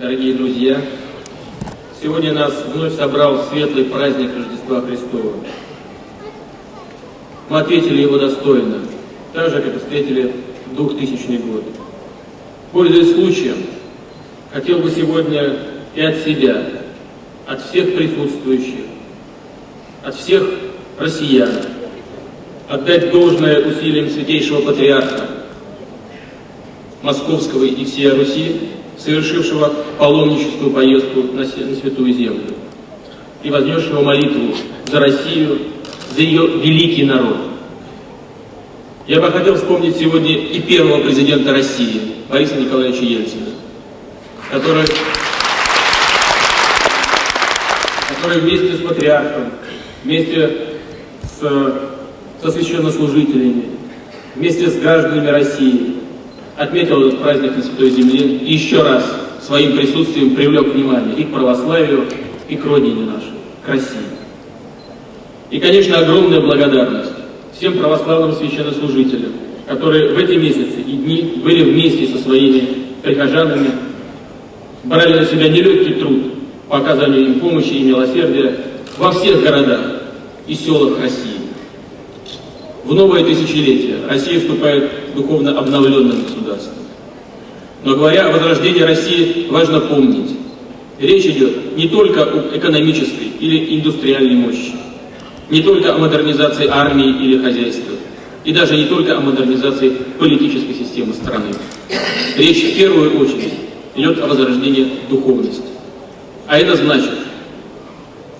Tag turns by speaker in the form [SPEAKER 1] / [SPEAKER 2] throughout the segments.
[SPEAKER 1] дорогие друзья! Сегодня нас вновь собрал светлый праздник Рождества Христова. Мы ответили его достойно, так же, как и встретили 2000 год. Пользуясь случаем, хотел бы сегодня и от себя, от всех присутствующих, от всех россиян отдать должное усилиям Святейшего Патриарха Московского и всей Руси, совершившего паломническую поездку на Святую Землю и вознесшего молитву за Россию, за ее великий народ. Я бы хотел вспомнить сегодня и первого президента России, Бориса Николаевича Ельцина, который, который вместе с патриархом, вместе с, со священнослужителями, вместе с гражданами России отметил этот праздник на Святой Земле и еще раз своим присутствием привлек внимание и к православию, и к родине нашей, к России. И, конечно, огромная благодарность всем православным священнослужителям, которые в эти месяцы и дни были вместе со своими прихожанами, брали на себя нелегкий труд по оказанию им помощи и милосердия во всех городах и селах России. В новое тысячелетие Россия вступает духовно обновленным государством. Но говоря о возрождении России, важно помнить, речь идет не только об экономической или индустриальной мощи, не только о модернизации армии или хозяйства, и даже не только о модернизации политической системы страны. Речь в первую очередь идет о возрождении духовности. А это значит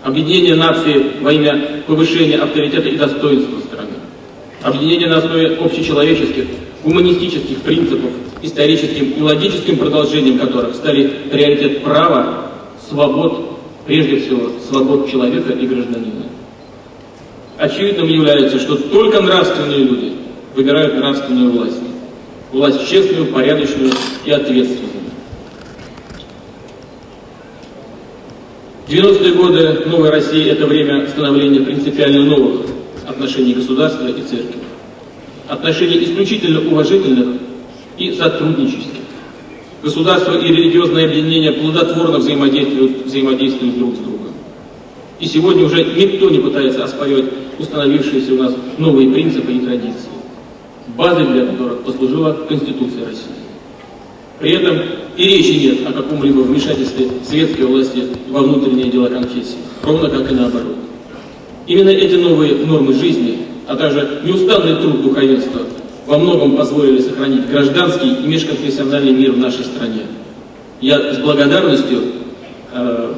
[SPEAKER 1] объединение нации во имя повышения авторитета и достоинства страны, объединение на основе общечеловеческих, гуманистических принципов, историческим и логическим продолжением которых стали приоритет права, свобод, прежде всего, свобод человека и гражданина очевидным является, что только нравственные люди выбирают нравственную власть. Власть честную, порядочную и ответственную. 90-е годы новой России – это время становления принципиально новых отношений государства и церкви. Отношений исключительно уважительных и сотруднических. Государство и религиозное объединение плодотворно взаимодействуют, взаимодействуют друг с другом. И сегодня уже никто не пытается оспаривать установившиеся у нас новые принципы и традиции, базой для которых послужила Конституция России. При этом и речи нет о каком-либо вмешательстве светской власти во внутренние дела конфессии, ровно как и наоборот. Именно эти новые нормы жизни, а также неустанный труд духовенства во многом позволили сохранить гражданский и межконфессиональный мир в нашей стране. Я с благодарностью э,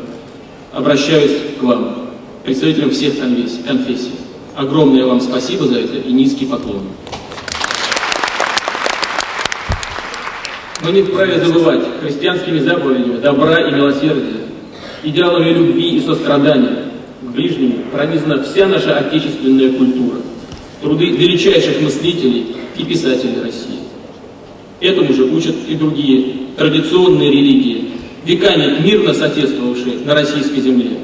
[SPEAKER 1] обращаюсь к вам, представителям всех конфессий. Огромное вам спасибо за это и низкий поклон. Мы не вправе забывать христианскими заповедями добра и милосердия, идеалами любви и сострадания ближнему пронизана вся наша отечественная культура, труды величайших мыслителей и писателей России. Этому же учат и другие традиционные религии, веками мирно соответствовавшие на российской земле.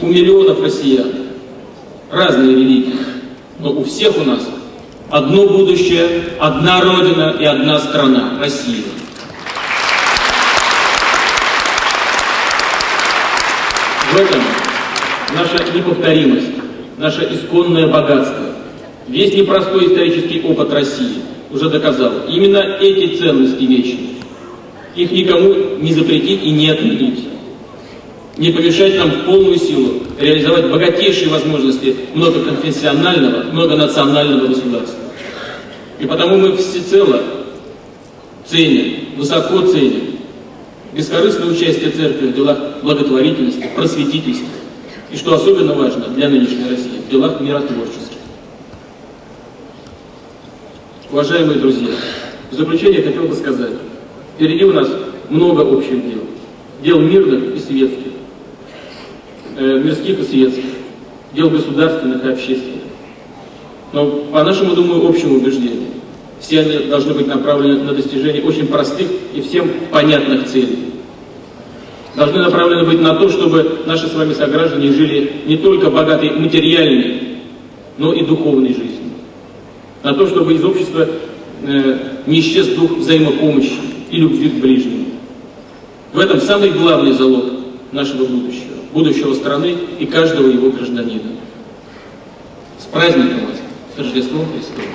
[SPEAKER 1] У миллионов россиян разные религии, но у всех у нас одно будущее, одна Родина и одна страна – Россия. В этом наша неповторимость, наше исконное богатство, весь непростой исторический опыт России уже доказал. Именно эти ценности вечны. Их никому не запретить и не отменить. Не помешать нам в полную силу реализовать богатейшие возможности многоконфессионального, многонационального государства. И потому мы всецело ценим, высоко ценим бескорыстное участие церкви в делах благотворительности, просветительства и, что особенно важно для нынешней России, в делах миротворческих. Уважаемые друзья, в заключение хотел бы сказать, Впереди у нас много общих дел. Дел мирных и светских, э, мирских и светских, дел государственных и общественных. Но по нашему, думаю, общему убеждению, все они должны быть направлены на достижение очень простых и всем понятных целей. Должны направлены быть на то, чтобы наши с вами сограждане жили не только богатой материальной, но и духовной жизнью. На то, чтобы из общества э, не исчез дух взаимопомощи, и любви к ближнему. В этом самый главный залог нашего будущего, будущего страны и каждого его гражданина. С праздником вас, с Рождеством Христовым!